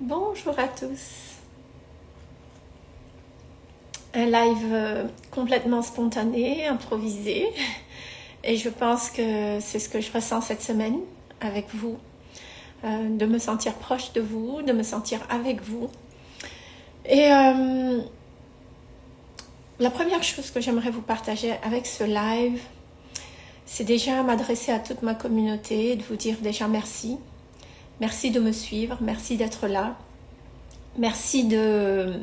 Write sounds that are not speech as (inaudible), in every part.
Bonjour à tous. Un live euh, complètement spontané, improvisé. Et je pense que c'est ce que je ressens cette semaine avec vous. Euh, de me sentir proche de vous, de me sentir avec vous. Et euh, la première chose que j'aimerais vous partager avec ce live, c'est déjà m'adresser à toute ma communauté, de vous dire déjà. Merci de me suivre, merci d'être là. Merci de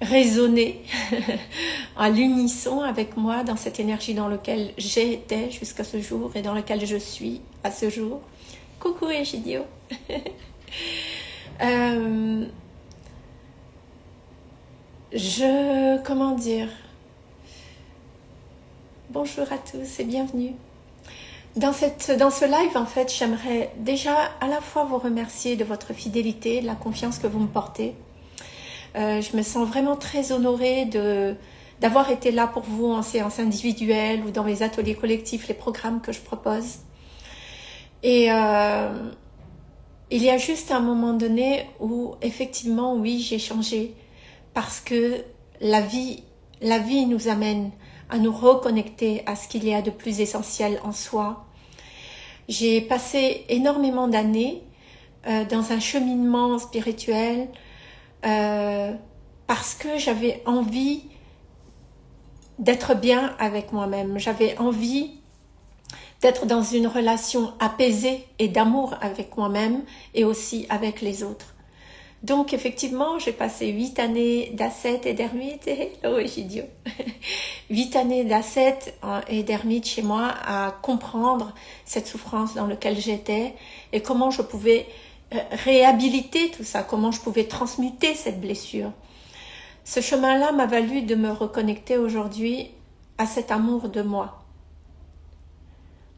raisonner (laughs) à l'unisson avec moi dans cette énergie dans laquelle j'étais jusqu'à ce jour et dans laquelle je suis à ce jour. Coucou Egidio (laughs) euh, Je... comment dire? Bonjour à tous et bienvenue. Dans, cette, dans ce live, en fait, j'aimerais déjà à la fois vous remercier de votre fidélité, de la confiance que vous me portez. Euh, je me sens vraiment très honorée de d'avoir été là pour vous en séance individuelle ou dans mes ateliers collectifs, les programmes que je propose. Et euh, il y a juste un moment donné où effectivement, oui, j'ai changé parce que la vie, la vie nous amène à nous reconnecter à ce qu'il y a de plus essentiel en soi. J'ai passé énormément d'années euh, dans un cheminement spirituel euh, parce que j'avais envie d'être bien avec moi-même. J'avais envie d'être dans une relation apaisée et d'amour avec moi-même et aussi avec les autres. Donc effectivement, j'ai passé huit années d'ascète et d'ermite. (laughs) Hello Egidio Huit années d'ascète et d'ermite chez moi à comprendre cette souffrance dans laquelle j'étais et comment je pouvais euh, réhabiliter tout ça, comment je pouvais transmuter cette blessure. Ce chemin-là m'a valu de me reconnecter aujourd'hui à cet amour de moi.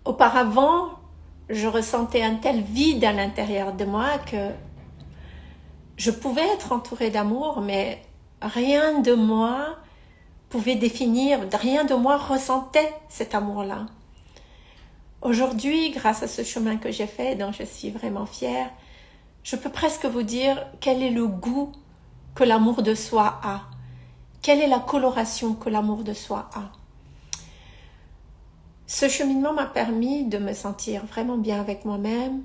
Auparavant, je ressentais un tel vide à l'intérieur de moi que je pouvais être entourée d'amour, mais rien de moi pouvait définir, rien de moi ressentait cet amour-là. Aujourd'hui, grâce à ce chemin que j'ai fait, dont je suis vraiment fière, je peux presque vous dire quel est le goût que l'amour de soi a. Quelle est la coloration que l'amour de soi a. Ce cheminement m'a permis de me sentir vraiment bien avec moi-même,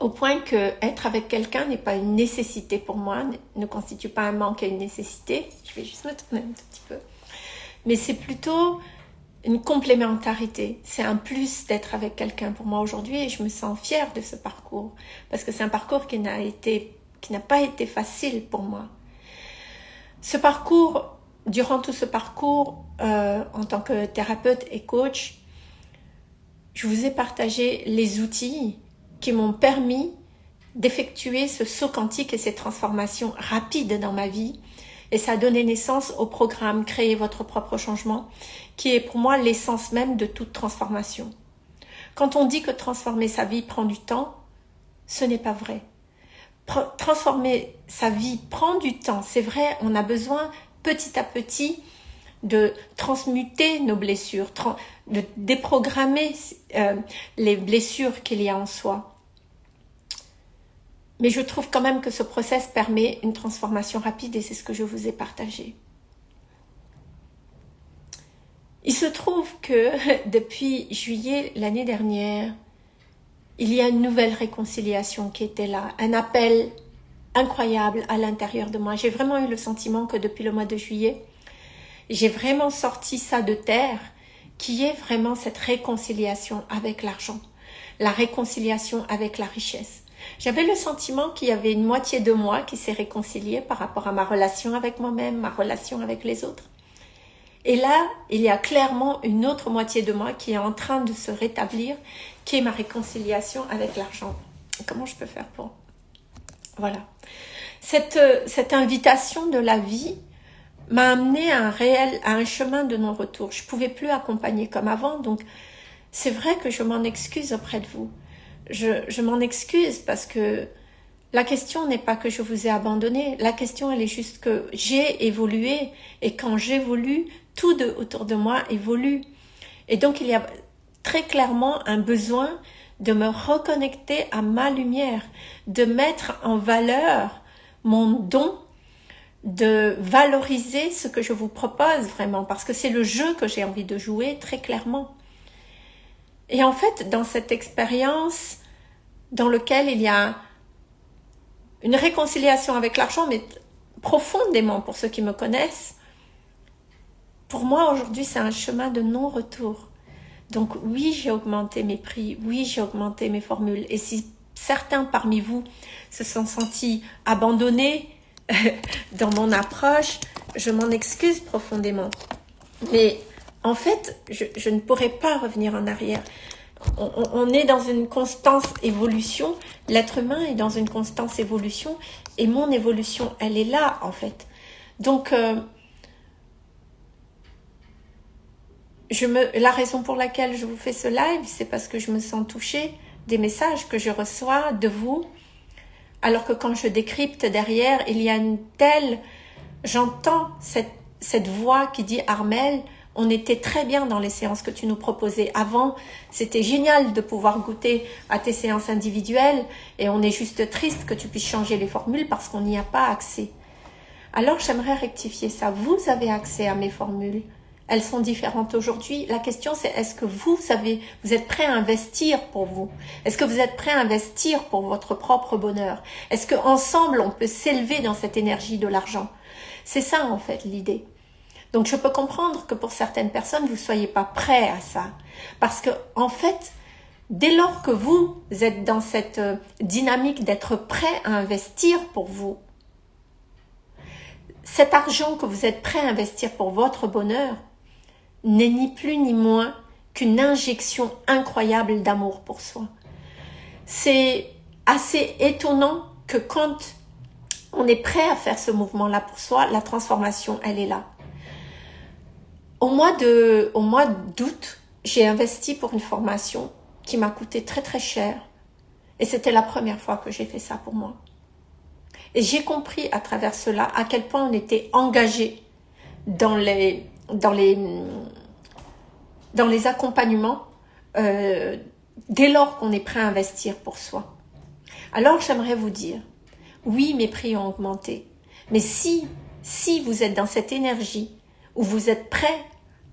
au point que être avec quelqu'un n'est pas une nécessité pour moi, ne constitue pas un manque à une nécessité. Je vais juste me tourner un petit peu. Mais c'est plutôt une complémentarité. C'est un plus d'être avec quelqu'un pour moi aujourd'hui et je me sens fière de ce parcours parce que c'est un parcours qui n'a été, qui n'a pas été facile pour moi. Ce parcours, durant tout ce parcours, euh, en tant que thérapeute et coach, je vous ai partagé les outils qui m'ont permis d'effectuer ce saut quantique et ces transformations rapides dans ma vie. Et ça a donné naissance au programme Créer votre propre changement, qui est pour moi l'essence même de toute transformation. Quand on dit que transformer sa vie prend du temps, ce n'est pas vrai. Transformer sa vie prend du temps, c'est vrai, on a besoin petit à petit de transmuter nos blessures, de déprogrammer euh, les blessures qu'il y a en soi. Mais je trouve quand même que ce process permet une transformation rapide et c'est ce que je vous ai partagé. Il se trouve que (laughs) depuis juillet l'année dernière, il y a une nouvelle réconciliation qui était là, un appel incroyable à l'intérieur de moi. J'ai vraiment eu le sentiment que depuis le mois de juillet, j'ai vraiment sorti ça de terre, qui est vraiment cette réconciliation avec l'argent, la réconciliation avec la richesse. J'avais le sentiment qu'il y avait une moitié de moi qui s'est réconciliée par rapport à ma relation avec moi-même, ma relation avec les autres. Et là, il y a clairement une autre moitié de moi qui est en train de se rétablir, qui est ma réconciliation avec l'argent. Comment je peux faire pour... Voilà. Cette, cette invitation de la vie m'a amené à un réel, à un chemin de non-retour. Je pouvais plus accompagner comme avant, donc c'est vrai que je m'en excuse auprès de vous. Je, je m'en excuse parce que la question n'est pas que je vous ai abandonné, la question elle est juste que j'ai évolué et quand j'évolue, tout autour de moi évolue. Et donc il y a très clairement un besoin de me reconnecter à ma lumière, de mettre en valeur mon don, de valoriser ce que je vous propose vraiment, parce que c'est le jeu que j'ai envie de jouer très clairement. Et en fait, dans cette expérience dans laquelle il y a une réconciliation avec l'argent, mais profondément pour ceux qui me connaissent, pour moi aujourd'hui c'est un chemin de non-retour. Donc oui, j'ai augmenté mes prix, oui, j'ai augmenté mes formules. Et si certains parmi vous se sont sentis abandonnés (laughs) dans mon approche, je m'en excuse profondément. Mais en fait, je, ne pourrais pas revenir en arrière. On, est dans une constante évolution. L'être humain est dans une constante évolution. Et mon évolution, elle est là, en fait. Donc, euh, je me, la raison pour laquelle je vous fais ce live, c'est parce que je me sens touchée des messages que je reçois de vous. Alors que quand je décrypte derrière, il y a une telle... J'entends cette, cette voix qui dit « Armel, on était très bien dans les séances que tu nous proposais. Avant, c'était génial de pouvoir goûter à tes séances individuelles et on est juste triste que tu puisses changer les formules parce qu'on n'y a pas accès. Alors, j'aimerais rectifier ça. Vous avez accès à mes formules. Elles sont différentes aujourd'hui. La question, c'est est-ce que vous avez, vous êtes prêt à investir pour vous? Est-ce que vous êtes prêt à investir pour votre propre bonheur? Est-ce qu'ensemble, on peut s'élever dans cette énergie de l'argent? C'est ça, en fait, l'idée. Donc je peux comprendre que pour certaines personnes, vous ne soyez pas prêts à ça. Parce que en fait, dès lors que vous êtes dans cette euh, dynamique d'être prêt à investir pour vous, cet argent que vous êtes prêt à investir pour votre bonheur n'est ni plus ni moins qu'une injection incroyable d'amour pour soi. C'est assez étonnant que quand on est prêt à faire ce mouvement-là pour soi, la transformation, elle est là. Au mois de, au mois d'août, j'ai investi pour une formation qui m'a coûté très très cher. Et c'était la première fois que j'ai fait ça pour moi. Et j'ai compris à travers cela à quel point on était engagé dans les, dans les, dans les accompagnements euh, dès lors qu'on est prêt à investir pour soi. Alors j'aimerais vous dire, oui mes prix ont augmenté, mais si, si vous êtes dans cette énergie où vous êtes prêt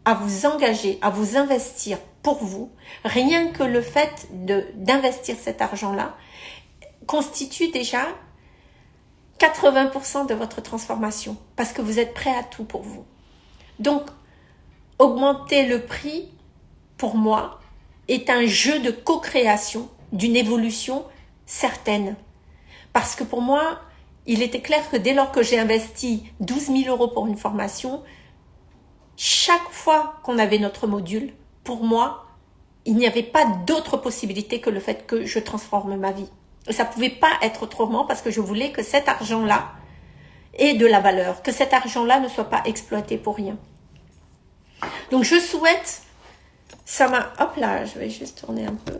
à vous engager, à vous investir pour vous, rien que le fait d'investir cet argent-là constitue déjà 80% de votre transformation parce que vous êtes prêt à tout pour vous. Donc, augmenter le prix, pour moi, est un jeu de co-création d'une évolution certaine. Parce que pour moi, il était clair que dès lors que j'ai investi 12 000 euros pour une formation, chaque fois qu'on avait notre module, pour moi, il n'y avait pas d'autre possibilité que le fait que je transforme ma vie. Et ça pouvait pas être autrement parce que je voulais que cet argent-là ait de la valeur, que cet argent-là ne soit pas exploité pour rien. Donc je souhaite, ça m'a, hop là, je vais juste tourner un peu.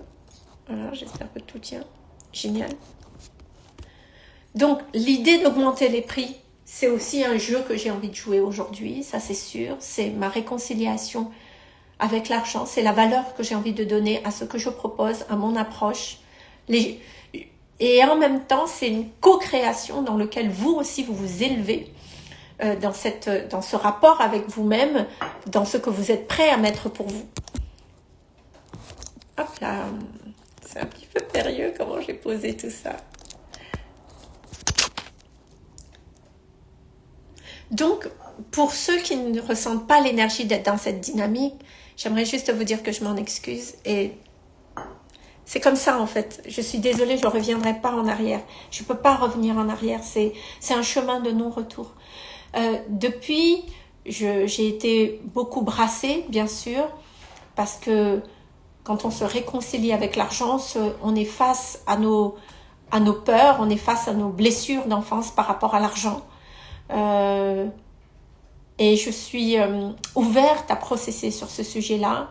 Voilà, j'espère que tout tient. Génial. Donc l'idée d'augmenter les prix, c'est aussi un jeu que j'ai envie de jouer aujourd'hui, ça c'est sûr. C'est ma réconciliation avec l'argent, c'est la valeur que j'ai envie de donner à ce que je propose, à mon approche. Et en même temps, c'est une co-création dans laquelle vous aussi vous vous élevez euh, dans, cette, dans ce rapport avec vous-même, dans ce que vous êtes prêt à mettre pour vous. Hop là, c'est un petit peu périlleux comment j'ai posé tout ça. Donc, pour ceux qui ne ressentent pas l'énergie d'être dans cette dynamique, j'aimerais juste vous dire que je m'en excuse et c'est comme ça en fait. Je suis désolée, je ne reviendrai pas en arrière. Je ne peux pas revenir en arrière. C'est un chemin de non-retour. Euh, depuis, j'ai été beaucoup brassée, bien sûr, parce que quand on se réconcilie avec l'argent, on est face à nos, à nos peurs, on est face à nos blessures d'enfance par rapport à l'argent. Euh, et je suis euh, ouverte à processer sur ce sujet-là.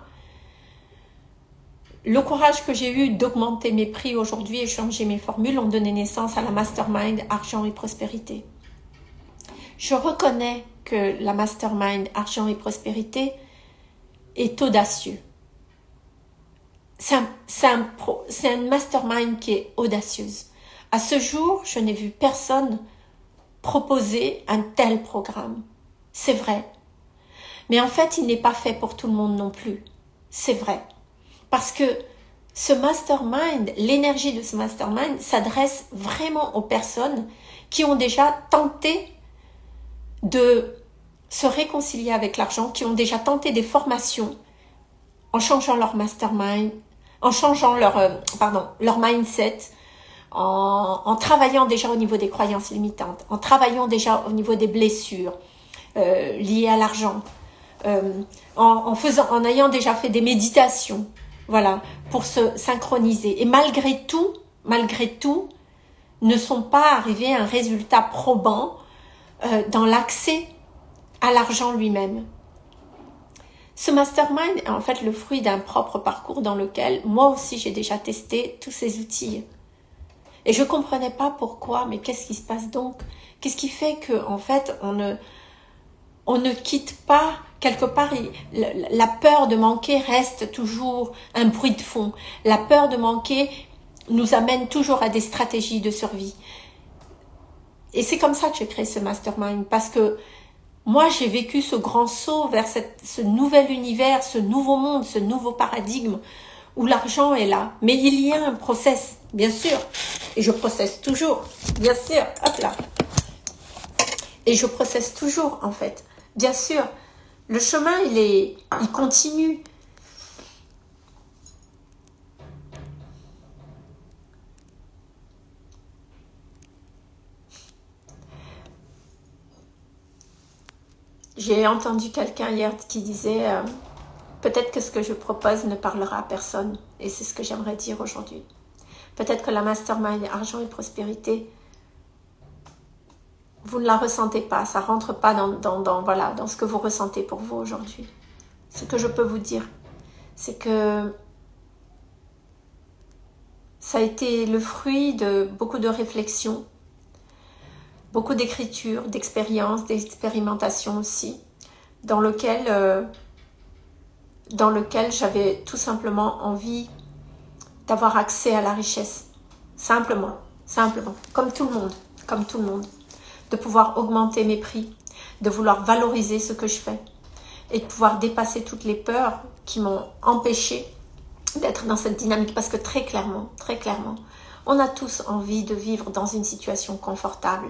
Le courage que j'ai eu d'augmenter mes prix aujourd'hui et changer mes formules ont donné naissance à la mastermind Argent et Prospérité. Je reconnais que la mastermind Argent et Prospérité est audacieux. c'est un, mastermind qui est audacieuse. À ce jour, je n'ai vu personne proposer un tel programme. C'est vrai. Mais en fait, il n'est pas fait pour tout le monde non plus. C'est vrai. Parce que ce mastermind, l'énergie de ce mastermind s'adresse vraiment aux personnes qui ont déjà tenté de se réconcilier avec l'argent, qui ont déjà tenté des formations en changeant leur mastermind, en changeant leur, euh, pardon, leur mindset, en, travaillant déjà au niveau des croyances limitantes, en travaillant déjà au niveau des blessures euh, liées à l'argent, euh, en, faisant, en ayant déjà fait des méditations, voilà, pour se synchroniser. Et malgré tout, malgré tout, ne sont pas arrivés à un résultat probant dans l'accès à l'argent lui-même. Ce mastermind est en fait le fruit d'un propre parcours dans lequel moi aussi j'ai déjà testé tous ces outils. Et je comprenais pas pourquoi, mais qu'est-ce qui se passe donc? Qu'est-ce qui fait que en fait on ne on ne quitte pas quelque part la peur de manquer reste toujours un bruit de fond. La peur de manquer nous amène toujours à des stratégies de survie. Et c'est comme ça que j'ai créé ce mastermind parce que moi, j'ai vécu ce grand saut vers ce nouvel univers, ce nouveau monde, ce nouveau paradigme où l'argent est là. Mais il y a un process, bien sûr. Et je processe toujours, bien sûr. Hop là. Et je processe toujours, en fait. Bien sûr, le chemin, il est, il continue. J'ai entendu quelqu'un hier qui disait euh, peut-être que ce que je propose ne parlera à personne. Et c'est ce que j'aimerais dire aujourd'hui. Peut-être que la mastermind argent et prospérité, vous ne la ressentez pas. Ça rentre pas dans, dans, voilà, dans ce que vous ressentez pour vous aujourd'hui. Ce que je peux vous dire, c'est que ça a été le fruit de beaucoup de réflexions, beaucoup d'écriture, d'expérience, d'expérimentation aussi, dans lequel, euh, dans lequel j'avais tout simplement envie d'avoir accès à la richesse. Simplement, simplement, comme tout le monde, comme tout le monde. De pouvoir augmenter mes prix, de vouloir valoriser ce que je fais et de pouvoir dépasser toutes les peurs qui m'ont empêché d'être dans cette dynamique parce que très clairement, très clairement, on a tous envie de vivre dans une situation confortable.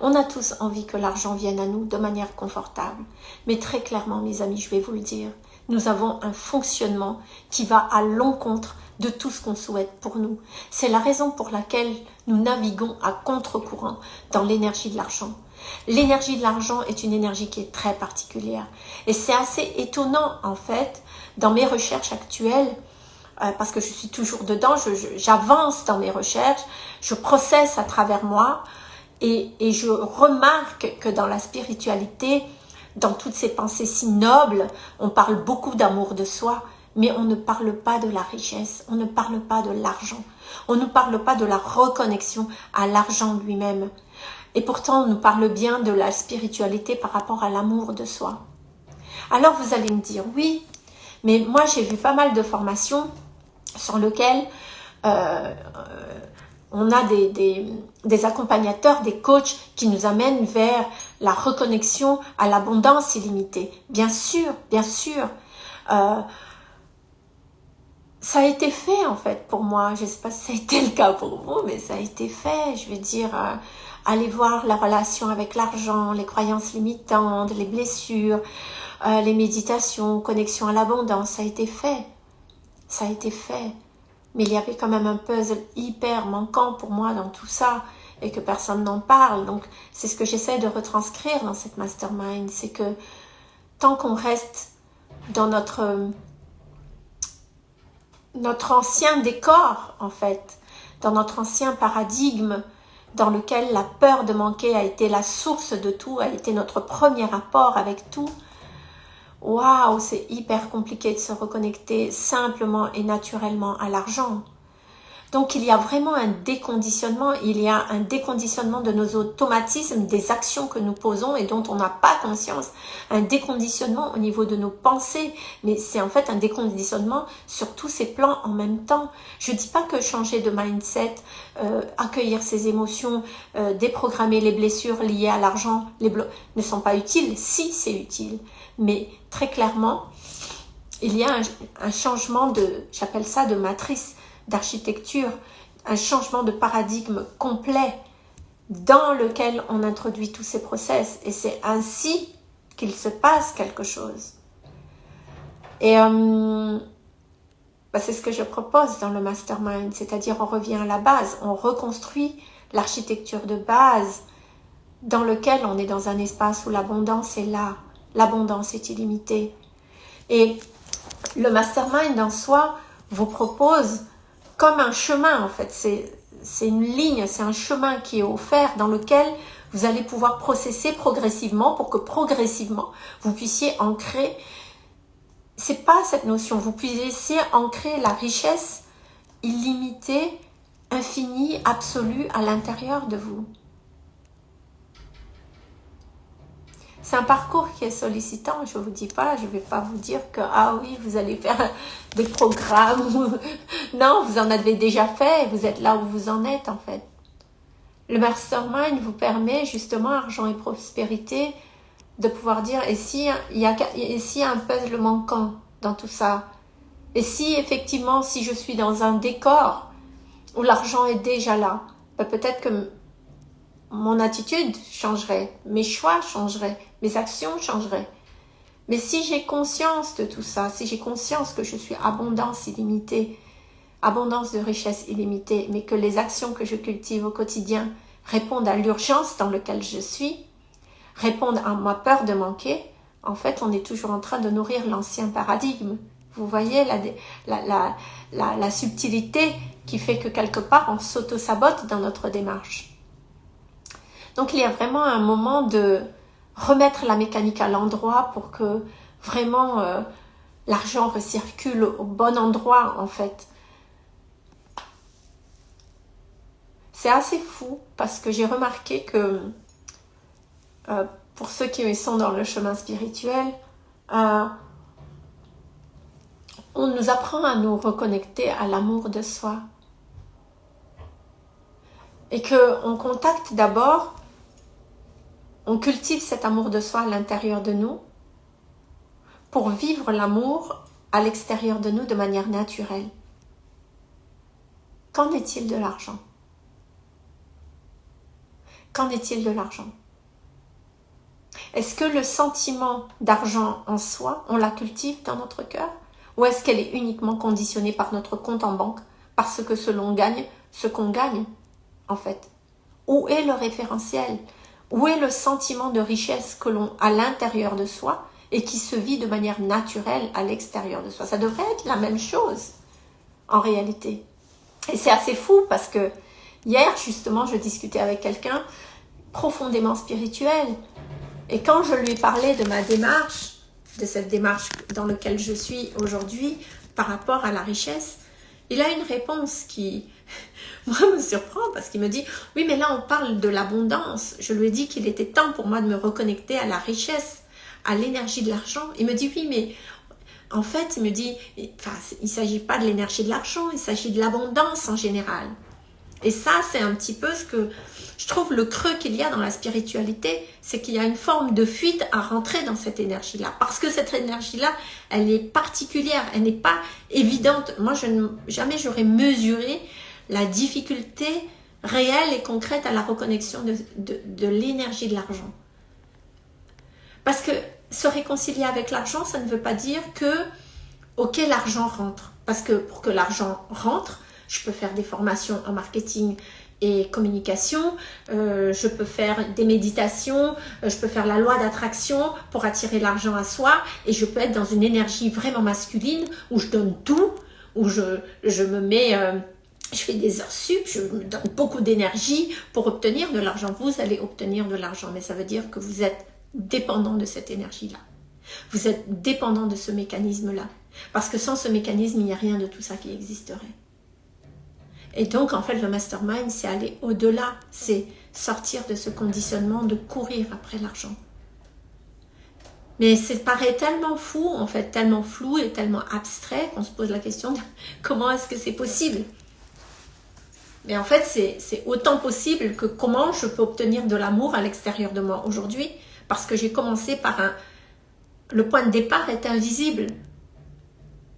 On a tous envie que l'argent vienne à nous de manière confortable. Mais très clairement, mes amis, je vais vous le dire, nous avons un fonctionnement qui va à l'encontre de tout ce qu'on souhaite pour nous. C'est la raison pour laquelle nous naviguons à contre-courant dans l'énergie de l'argent. L'énergie de l'argent est une énergie qui est très particulière. Et c'est assez étonnant, en fait, dans mes recherches actuelles, euh, parce que je suis toujours dedans, j'avance dans mes recherches, je processe à travers moi et, et, je remarque que dans la spiritualité, dans toutes ces pensées si nobles, on parle beaucoup d'amour de soi, mais on ne parle pas de la richesse, on ne parle pas de l'argent, on ne parle pas de la reconnexion à l'argent lui-même. Et pourtant, on nous parle bien de la spiritualité par rapport à l'amour de soi. Alors vous allez me dire, oui, mais moi j'ai vu pas mal de formations sur lequel euh, on a des, accompagnateurs, des coachs qui nous amènent vers la reconnexion à l'abondance illimitée. Bien sûr, bien sûr. Euh, ça a été fait en fait pour moi. Je ne sais pas si ça a été le cas pour vous, mais ça a été fait. Je veux dire, euh, aller voir la relation avec l'argent, les croyances limitantes, les blessures, les méditations, connexion à l'abondance, ça a été fait ça a été fait. Mais il y avait quand même un puzzle hyper manquant pour moi dans tout ça et que personne n'en parle. Donc c'est ce que j'essaie de retranscrire dans cette mastermind. C'est que tant qu'on reste dans notre, notre ancien décor en fait, dans notre ancien paradigme dans lequel la peur de manquer a été la source de tout, a été notre premier rapport avec tout, waouh, c'est hyper compliqué de se reconnecter simplement et naturellement à l'argent. Donc il y a vraiment un déconditionnement, il y a un déconditionnement de nos automatismes, des actions que nous posons et dont on n'a pas conscience, un déconditionnement au niveau de nos pensées, mais c'est en fait un déconditionnement sur tous ces plans en même temps. Je dis pas que changer de mindset, euh, accueillir ses émotions, euh, déprogrammer les blessures liées à l'argent, les ne sont pas utiles, si c'est utile, mais très clairement, il y a un, changement de, j'appelle ça de matrice, d'architecture, un changement de paradigme complet dans lequel on introduit tous ces process. Et c'est ainsi qu'il se passe quelque chose. Et euh, bah, c'est ce que je propose dans le mastermind, c'est-à-dire on revient à la base, on reconstruit l'architecture de base dans lequel on est dans un espace où l'abondance est là, l'abondance est illimitée. Et le mastermind en soi vous propose comme un chemin en fait, c'est une ligne, c'est un chemin qui est offert dans lequel vous allez pouvoir processer progressivement pour que progressivement vous puissiez ancrer, c'est pas cette notion, vous puissiez ancrer la richesse illimitée, infinie, absolue à l'intérieur de vous. C'est un parcours qui est sollicitant, je ne vous dis pas, je ne vais pas vous dire que, ah oui, vous allez faire (laughs) des programmes. (laughs) non, vous en avez déjà fait, vous êtes là où vous en êtes en fait. Le mastermind vous permet justement, argent et prospérité, de pouvoir dire, et si il y a, et si un puzzle manquant dans tout ça? Et si effectivement, si je suis dans un décor où l'argent est déjà là, ben, peut-être que mon attitude changerait, mes choix changeraient, mes actions changeraient. Mais si j'ai conscience de tout ça, si j'ai conscience que je suis abondance illimitée, abondance de richesse illimitée, mais que les actions que je cultive au quotidien répondent à l'urgence dans laquelle je suis, répondent à ma peur de manquer, en fait, on est toujours en train de nourrir l'ancien paradigme. Vous voyez la, la subtilité qui fait que quelque part, on s'auto-sabote dans notre démarche. Donc il y a vraiment un moment de remettre la mécanique à l'endroit pour que vraiment euh, l'argent recircule au bon endroit en fait. C'est assez fou parce que j'ai remarqué que euh, pour ceux qui sont dans le chemin spirituel, euh, on nous apprend à nous reconnecter à l'amour de soi. Et qu'on contacte d'abord on cultive cet amour de soi à l'intérieur de nous pour vivre l'amour à l'extérieur de nous de manière naturelle. Qu'en est-il de l'argent? Qu'en est-il de l'argent? Est-ce que le sentiment d'argent en soi, on la cultive dans notre cœur? Ou est-ce qu'elle est uniquement conditionnée par notre compte en banque Parce que ce l'on gagne, ce qu'on gagne, en fait? Où est le référentiel? Où est le sentiment de richesse que l'on a à l'intérieur de soi et qui se vit de manière naturelle à l'extérieur de soi? Ça devrait être la même chose en réalité. Et c'est assez fou parce que hier justement je discutais avec quelqu'un profondément spirituel et quand je lui parlais de ma démarche, de cette démarche dans laquelle je suis aujourd'hui par rapport à la richesse, il a une réponse qui, moi, me surprend parce qu'il me dit, oui, mais là, on parle de l'abondance. Je lui ai dit qu'il était temps pour moi de me reconnecter à la richesse, à l'énergie de l'argent. Il me dit, oui, mais en fait, il me dit, enfin, il ne s'agit pas de l'énergie de l'argent, il s'agit de l'abondance en général. Et ça, c'est un petit peu ce que je trouve le creux qu'il y a dans la spiritualité, c'est qu'il y a une forme de fuite à rentrer dans cette énergie-là. Parce que cette énergie-là, elle est particulière, elle n'est pas évidente. Moi, je ne, jamais j'aurais mesuré la difficulté réelle et concrète à la reconnexion de, de l'énergie de l'argent. Parce que se réconcilier avec l'argent, ça ne veut pas dire que, ok, l'argent rentre. Parce que pour que l'argent rentre, je peux faire des formations en marketing et communication, euh, je peux faire des méditations, euh, je peux faire la loi d'attraction pour attirer l'argent à soi et je peux être dans une énergie vraiment masculine où je donne tout, où je, je me mets, euh, je fais des heures sup, je me donne beaucoup d'énergie pour obtenir de l'argent. Vous allez obtenir de l'argent, mais ça veut dire que vous êtes dépendant de cette énergie-là. Vous êtes dépendant de ce mécanisme-là. Parce que sans ce mécanisme, il n'y a rien de tout ça qui existerait. Et donc, en fait, le mastermind, c'est aller au-delà, c'est sortir de ce conditionnement de courir après l'argent. Mais ça paraît tellement fou, en fait, tellement flou et tellement abstrait qu'on se pose la question de (laughs) comment est-ce que c'est possible? Mais en fait, c'est autant possible que comment je peux obtenir de l'amour à l'extérieur de moi aujourd'hui parce que j'ai commencé par un... Le point de départ est invisible.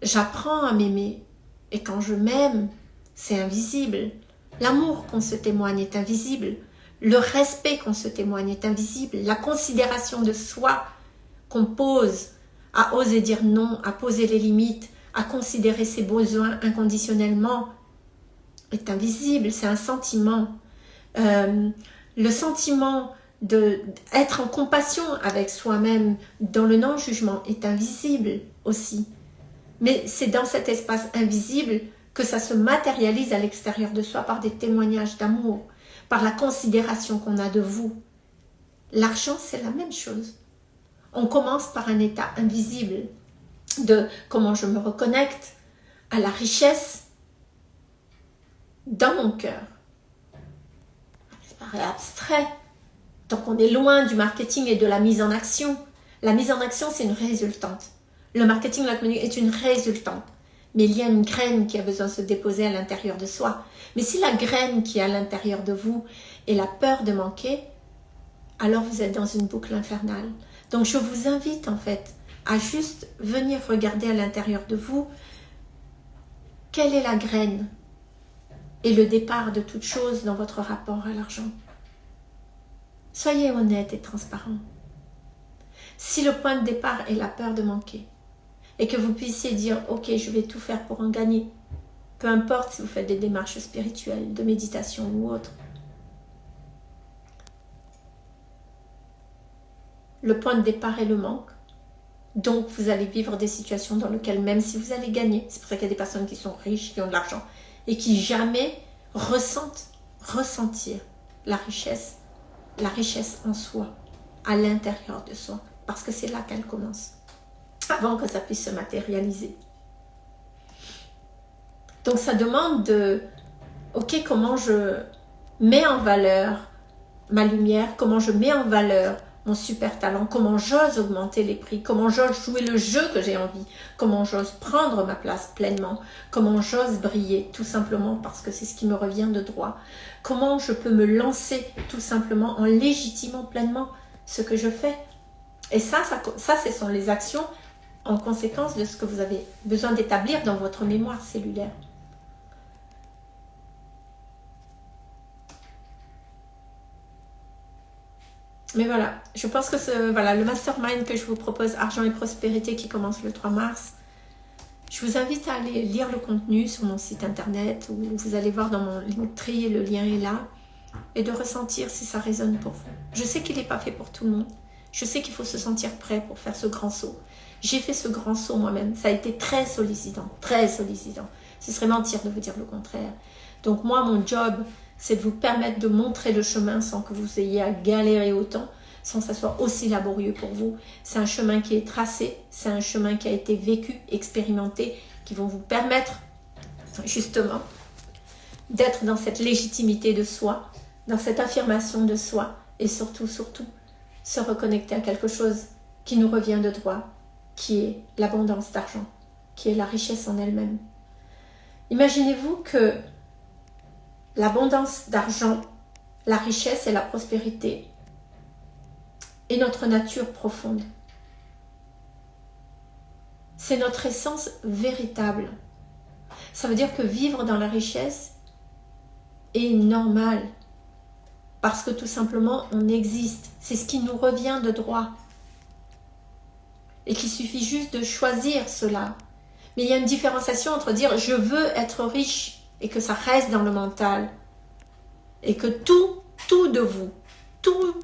J'apprends à m'aimer. Et quand je m'aime, c'est invisible. L'amour qu'on se témoigne est invisible. Le respect qu'on se témoigne est invisible. La considération de soi qu'on pose à oser dire non, à poser les limites, à considérer ses besoins inconditionnellement est invisible. C'est un sentiment. Euh, le sentiment d'être en compassion avec soi-même dans le non-jugement est invisible aussi. Mais c'est dans cet espace invisible que ça se matérialise à l'extérieur de soi par des témoignages d'amour, par la considération qu'on a de vous. L'argent, c'est la même chose. On commence par un état invisible de comment je me reconnecte à la richesse dans mon cœur. Ça paraît abstrait, donc on est loin du marketing et de la mise en action. La mise en action, c'est une résultante. Le marketing, la communication est une résultante. Mais il y a une graine qui a besoin de se déposer à l'intérieur de soi. Mais si la graine qui est à l'intérieur de vous est la peur de manquer, alors vous êtes dans une boucle infernale. Donc je vous invite en fait à juste venir regarder à l'intérieur de vous quelle est la graine et le départ de toute chose dans votre rapport à l'argent. Soyez honnête et transparent. Si le point de départ est la peur de manquer, et que vous puissiez dire « Ok, je vais tout faire pour en gagner », peu importe si vous faites des démarches spirituelles, de méditation ou autre. Le point de départ est le manque. Donc, vous allez vivre des situations dans lesquelles, même si vous allez gagner, c'est pour ça qu'il y a des personnes qui sont riches, qui ont de l'argent, et qui jamais ressentent, ressentir la richesse la richesse en soi, à l'intérieur de soi, parce que c'est là qu'elle commence, avant que ça puisse se matérialiser. Donc ça demande de, ok, comment je mets en valeur ma lumière, comment je mets en valeur mon super talent, comment j'ose augmenter les prix, comment j'ose jouer le jeu que j'ai envie, comment j'ose prendre ma place pleinement, comment j'ose briller, tout simplement parce que c'est ce qui me revient de droit. Comment je peux me lancer tout simplement en légitimant pleinement ce que je fais. Et ça, ça, ça ce sont les actions en conséquence de ce que vous avez besoin d'établir dans votre mémoire cellulaire. Mais voilà, je pense que ce, voilà, le mastermind que je vous propose, Argent et Prospérité, qui commence le 3 mars, je vous invite à aller lire le contenu sur mon site internet où vous allez voir dans mon Linktree, le lien est là, et de ressentir si ça résonne pour vous. Je sais qu'il n'est pas fait pour tout le monde. Je sais qu'il faut se sentir prêt pour faire ce grand saut. J'ai fait ce grand saut moi-même. Ça a été très sollicitant, très sollicitant. Ce serait mentir de vous dire le contraire. Donc moi, mon job, c'est de vous permettre de montrer le chemin sans que vous ayez à galérer autant, sans que ça soit aussi laborieux pour vous. C'est un chemin qui est tracé, c'est un chemin qui a été vécu, expérimenté, qui vont vous permettre justement d'être dans cette légitimité de soi, dans cette affirmation de soi et surtout, surtout, se reconnecter à quelque chose qui nous revient de droit, qui est l'abondance d'argent, qui est la richesse en elle-même. Imaginez-vous que l'abondance d'argent, la richesse et la prospérité est notre nature profonde. C'est notre essence véritable. Ça veut dire que vivre dans la richesse est normal. Parce que tout simplement, on existe. C'est ce qui nous revient de droit. Et qu'il suffit juste de choisir cela. Mais il y a une différenciation entre dire « je veux être riche » et que ça reste dans le mental et que tout, tout de vous, tout,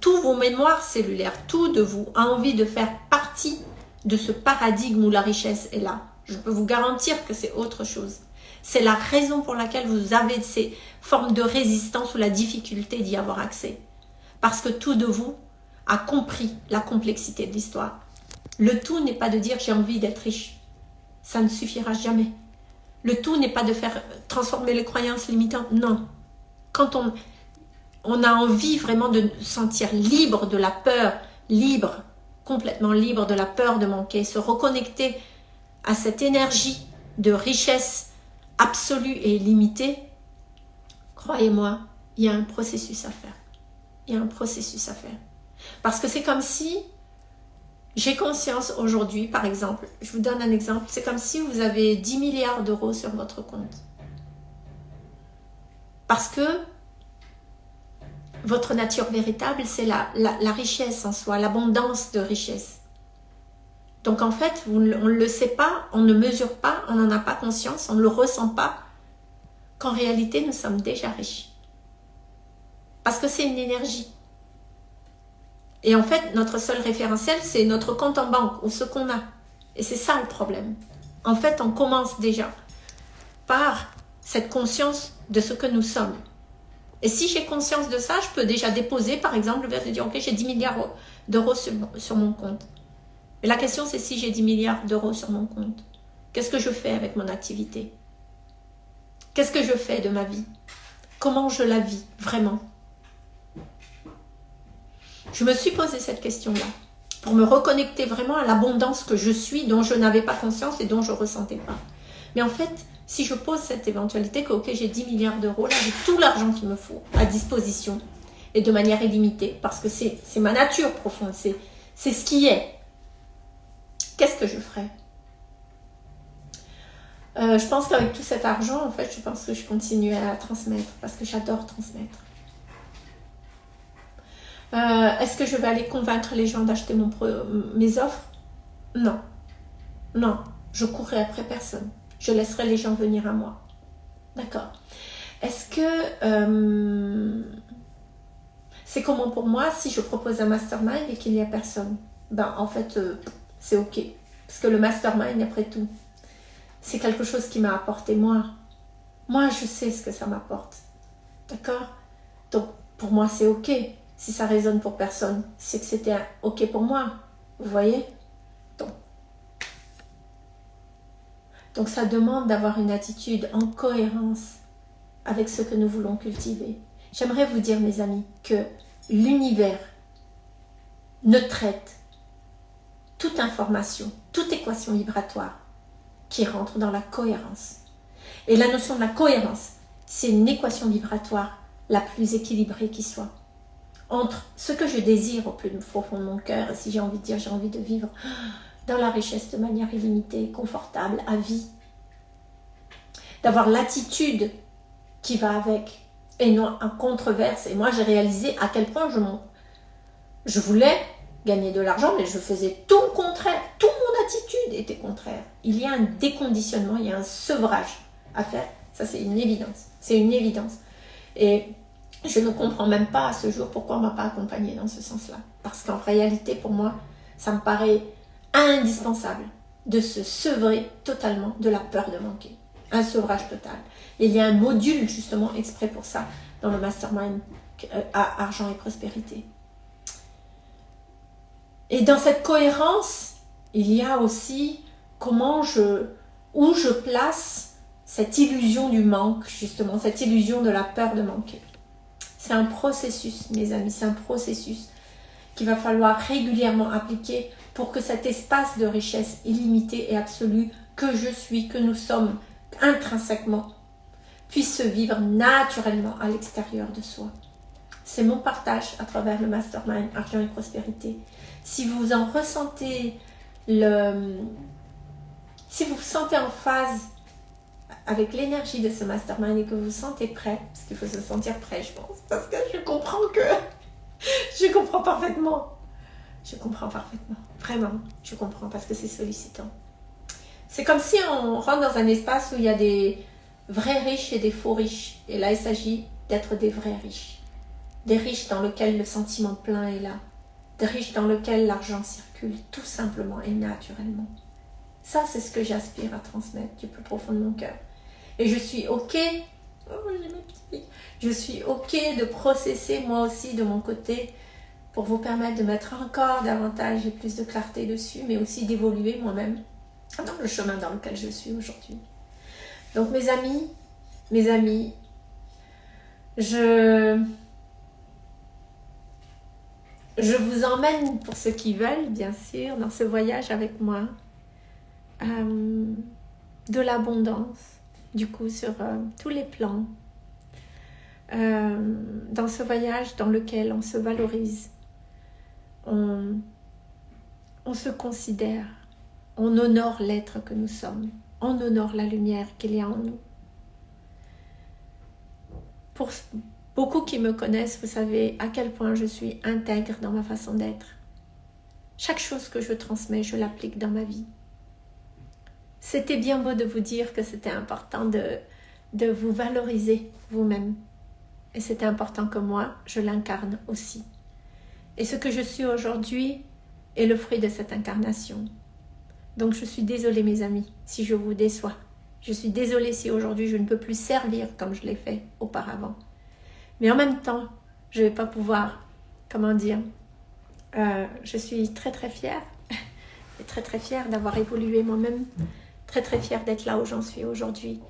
tous vos mémoires cellulaires, tout de vous a envie de faire partie de ce paradigme où la richesse est là. Je peux vous garantir que c'est autre chose. C'est la raison pour laquelle vous avez ces formes de résistance ou la difficulté d'y avoir accès. Parce que tout de vous a compris la complexité de l'histoire. Le tout n'est pas de dire j'ai envie d'être riche. Ça ne suffira jamais. Le tout n'est pas de faire transformer les croyances limitantes, non. Quand on, on a envie vraiment de se sentir libre de la peur, libre, complètement libre de la peur de manquer, se reconnecter à cette énergie de richesse absolue et illimitée, croyez-moi, il y a un processus à faire. Il y a un processus à faire. Parce que c'est comme si j'ai conscience aujourd'hui, par exemple, je vous donne un exemple, c'est comme si vous avez 10 milliards d'euros sur votre compte. Parce que votre nature véritable, c'est la, la, richesse en soi, l'abondance de richesse. Donc en fait, on ne le sait pas, on ne mesure pas, on n'en a pas conscience, on ne le ressent pas, qu'en réalité, nous sommes déjà riches. Parce que c'est une énergie. Et en fait, notre seul référentiel, c'est notre compte en banque ou ce qu'on a. Et c'est ça le problème. En fait, on commence déjà par cette conscience de ce que nous sommes. Et si j'ai conscience de ça, je peux déjà déposer, par exemple, le de dire, ok, j'ai 10 milliards d'euros sur, sur mon compte. Mais la question, c'est si j'ai 10 milliards d'euros sur mon compte, qu'est-ce que je fais avec mon activité? Qu'est-ce que je fais de ma vie? Comment je la vis vraiment? Je me suis posé cette question-là pour me reconnecter vraiment à l'abondance que je suis, dont je n'avais pas conscience et dont je ne ressentais pas. Mais en fait, si je pose cette éventualité que, ok, j'ai 10 milliards d'euros, là, j'ai tout l'argent qu'il me faut à disposition et de manière illimitée, parce que c'est ma nature profonde, c'est ce qui est. Qu'est-ce que je ferais? Euh, Je pense qu'avec tout cet argent, en fait, je pense que je continuerai à transmettre, parce que j'adore transmettre. Euh, est-ce que je vais aller convaincre les gens d'acheter mes offres? Non. Non, je courrai après personne. Je laisserai les gens venir à moi. D'accord. Est-ce que euh, c'est comment pour moi si je propose un mastermind et qu'il n'y a personne? Ben en fait, euh, c'est ok. Parce que le mastermind, après tout, c'est quelque chose qui m'a apporté moi. Moi, je sais ce que ça m'apporte. D'accord? Donc, pour moi, c'est ok si ça résonne pour personne, c'est que c'était ok pour moi. Vous voyez? Donc, donc ça demande d'avoir une attitude en cohérence avec ce que nous voulons cultiver. J'aimerais vous dire, mes amis, que l'univers ne traite toute information, toute équation vibratoire qui rentre dans la cohérence. Et la notion de la cohérence, c'est une équation vibratoire la plus équilibrée qui soit entre ce que je désire au plus profond de mon cœur, si j'ai envie de dire, j'ai envie de vivre dans la richesse de manière illimitée, confortable, à vie. D'avoir l'attitude qui va avec, et non un controverse. Et moi, j'ai réalisé à quel point je, je voulais gagner de l'argent, mais je faisais tout le contraire. Toute mon attitude était contraire. Il y a un déconditionnement, il y a un sevrage à faire. Ça, c'est une évidence. C'est une évidence. Et je ne comprends même pas à ce jour pourquoi on ne m'a pas accompagnée dans ce sens-là. Parce qu'en réalité, pour moi, ça me paraît indispensable de se sevrer totalement de la peur de manquer. Un sevrage total. il y a un module justement exprès pour ça dans le mastermind euh, à argent et prospérité. Et dans cette cohérence, il y a aussi comment je, où je place cette illusion du manque, justement, cette illusion de la peur de manquer. C'est un processus, mes amis, c'est un processus qu'il va falloir régulièrement appliquer pour que cet espace de richesse illimitée et absolue que je suis, que nous sommes intrinsèquement, puisse se vivre naturellement à l'extérieur de soi. C'est mon partage à travers le mastermind Argent et Prospérité. Si vous en ressentez le... Si vous vous sentez en phase avec l'énergie de ce mastermind et que vous vous sentez prêt, parce qu'il faut se sentir prêt, je pense, parce que je comprends que (laughs) je comprends parfaitement. Je comprends parfaitement. Vraiment, je comprends parce que c'est sollicitant. C'est comme si on rentre dans un espace où il y a des vrais riches et des faux riches. Et là, il s'agit d'être des vrais riches. Des riches dans lesquels le sentiment plein est là. Des riches dans lesquels l'argent circule tout simplement et naturellement. Ça, c'est ce que j'aspire à transmettre du plus profond de mon cœur. Et je suis OK. Oh, je suis OK de processer moi aussi de mon côté pour vous permettre de mettre encore davantage et plus de clarté dessus, mais aussi d'évoluer moi-même dans le chemin dans lequel je suis aujourd'hui. Donc mes amis, mes amis, je, je vous emmène pour ceux qui veulent, bien sûr, dans ce voyage avec moi. Euh, de l'abondance, du coup, sur euh, tous les plans. Euh, dans ce voyage dans lequel on se valorise, on, on se considère, on honore l'être que nous sommes, on honore la lumière qu'il y a en nous. Pour beaucoup qui me connaissent, vous savez à quel point je suis intègre dans ma façon d'être. Chaque chose que je transmets, je l'applique dans ma vie. C'était bien beau de vous dire que c'était important de, de vous valoriser vous-même. Et c'était important que moi, je l'incarne aussi. Et ce que je suis aujourd'hui est le fruit de cette incarnation. Donc je suis désolée mes amis si je vous déçois. Je suis désolée si aujourd'hui je ne peux plus servir comme je l'ai fait auparavant. Mais en même temps, je ne vais pas pouvoir, comment dire, euh, je suis très très fière (laughs) et très très fière d'avoir évolué moi-même, très très d'être là où j'en suis aujourd'hui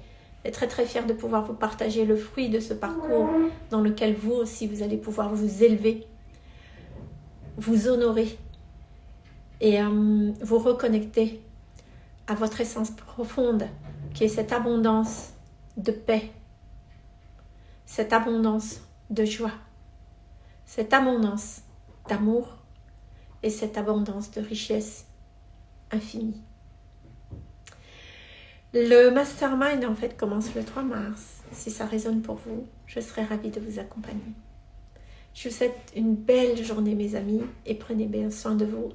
et très très fière de pouvoir vous partager le fruit de ce parcours dans lequel vous aussi vous allez pouvoir vous élever, vous honorer et euh, vous reconnecter à votre essence profonde qui est cette abondance de paix, cette abondance de joie, cette abondance d'amour et cette abondance de richesse infinie. Le mastermind en fait commence le 3 mars. Si ça résonne pour vous, je serai ravie de vous accompagner. Je vous souhaite une belle journée mes amis et prenez bien soin de vous.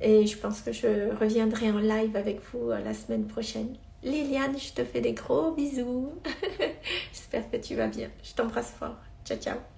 Et je pense que je reviendrai en live avec vous euh, la semaine prochaine. Liliane, je te fais des gros bisous. (laughs) J'espère que tu vas bien. Je t'embrasse fort. Ciao, ciao.